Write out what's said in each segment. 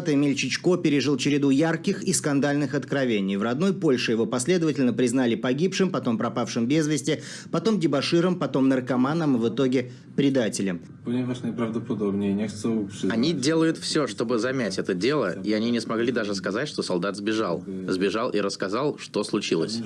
Эмиль Чичко пережил череду ярких и скандальных откровений. В родной Польше его последовательно признали погибшим, потом пропавшим без вести, потом дебоширом, потом наркоманом и в итоге предателем. Они делают все, чтобы замять это дело, и они не смогли даже сказать, что солдат сбежал. Сбежал и рассказал, что случилось.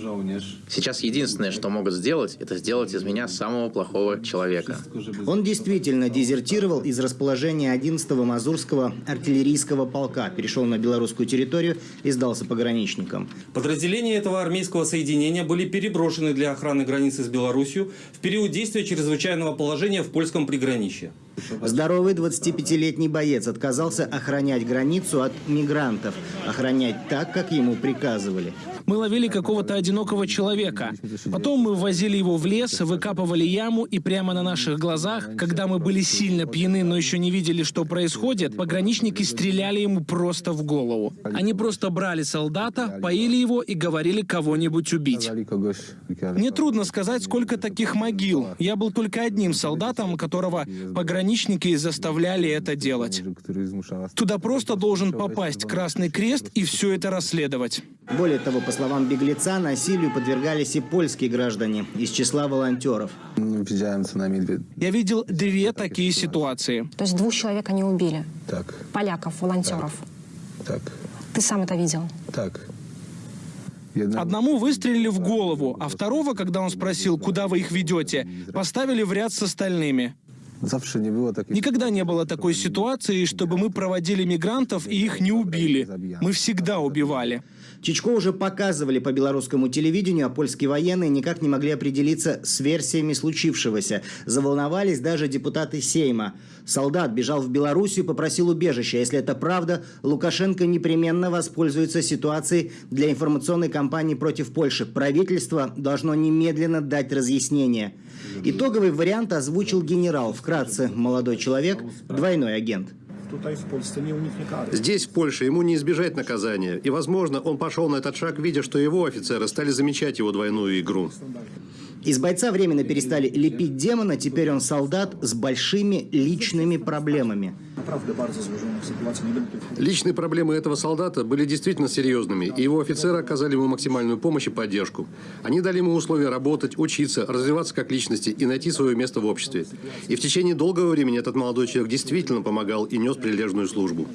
Сейчас единственное, что могут сделать, это сделать из меня самого плохого человека. Он действительно дезертировал из расположения 11-го Мазурского артиллерийского полка, перешел на белорусскую территорию и сдался пограничникам. Подразделения этого армейского соединения были переброшены для охраны границы с Беларусью в период действия чрезвычайного положения в польском приграничье. Здоровый 25-летний боец отказался охранять границу от мигрантов, охранять так, как ему приказывали. Мы ловили какого-то одинокого человека. Потом мы ввозили его в лес, выкапывали яму, и прямо на наших глазах, когда мы были сильно пьяны, но еще не видели, что происходит, пограничники стреляли ему просто в голову. Они просто брали солдата, поили его и говорили кого-нибудь убить. Мне трудно сказать, сколько таких могил. Я был только одним солдатом, которого пограничники заставляли это делать. Туда просто должен попасть Красный Крест и все это расследовать. Более того, по словам беглеца, насилию подвергались и польские граждане из числа волонтеров. Я видел две такие ситуации. То есть двух человек они убили. Tak, Поляков, волонтеров. tak, Ты сам это видел? Jedna Одному выстрелили в голову, а второго, когда он спросил, куда вы их ведете, поставили в ряд с остальными. Никогда не было такой ситуации, чтобы мы проводили мигрантов и их не убили. Мы всегда убивали. Чичко уже показывали по белорусскому телевидению, а польские военные никак не могли определиться с версиями случившегося. Заволновались даже депутаты Сейма. Солдат бежал в Белоруссию, попросил убежища. Если это правда, Лукашенко непременно воспользуется ситуацией для информационной кампании против Польши. Правительство должно немедленно дать разъяснение. Итоговый вариант озвучил генерал. Вкратце, молодой человек, двойной агент. Kary. Здесь, в Польше, ему не избежать наказания. И, возможно, он пошел на этот шаг, видя, что его офицеры стали замечать его двойную игру. Из бойца временно перестали лепить демона, теперь он солдат с большими личными проблемами. Личные проблемы этого солдата были действительно серьезными, и его офицеры оказали ему максимальную помощь и поддержку. Они дали ему условия работать, учиться, развиваться как личности и найти свое место в обществе. И в течение долгого времени этот молодой человек действительно помогал и нес прилежную службу.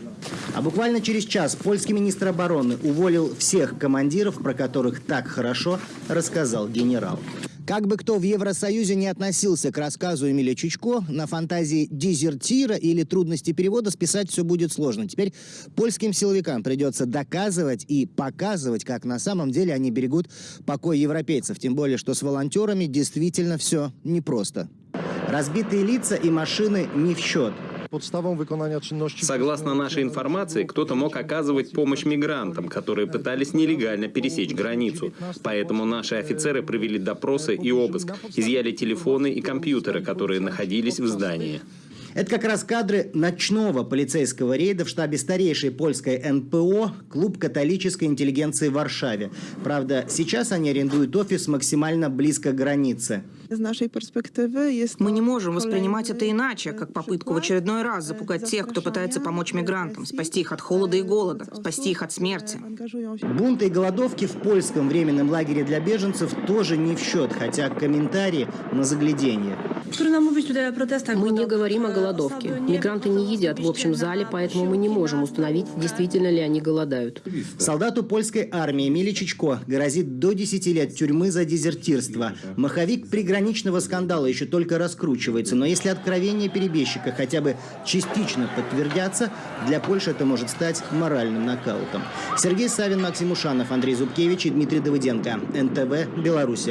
А буквально через час польский министр обороны уволил всех командиров, про которых так хорошо рассказал генерал. Как бы кто в Евросоюзе не относился к рассказу Эмиля Чичко, на фантазии дезертира или трудности перевода списать все будет сложно. Теперь польским силовикам придется доказывать и показывать, как на самом деле они берегут покой европейцев. Тем более, что с волонтерами действительно все непросто. Разбитые лица и машины не в счет. Согласно нашей информации, кто-то мог оказывать помощь мигрантам, которые пытались нелегально пересечь границу. Поэтому наши офицеры провели допросы и обыск, изъяли телефоны и компьютеры, которые находились в здании. Это как раз кадры ночного полицейского рейда в штабе старейшей польской НПО «Клуб католической интеллигенции в Варшаве». Правда, сейчас они арендуют офис максимально близко к границе. Z naszej perspektywy jest Мы не можем воспринимать это иначе, как попытку в очередной раз запугать тех, кто пытается помочь мигрантам, спасти их от холода и голода, спасти их от смерти. Бунты и голодовки в польском временном лагере для беженцев тоже не в счет, хотя комментарии на загляденье. Мы не говорим о голодовке. Мигранты не едят в общем зале, поэтому мы не можем установить, действительно ли они голодают. Солдату польской армии Эмили Чичко грозит до 10 лет тюрьмы за дезертирство. Маховик приграничного скандала еще только раскручивается, но если откровения перебежчика хотя бы частично подтвердятся, для Польши это может стать моральным нокаутом. Сергей Савин, Максим Ушанов, Андрей Зубкевич и Дмитрий Давыденко. НТВ, Беларусь.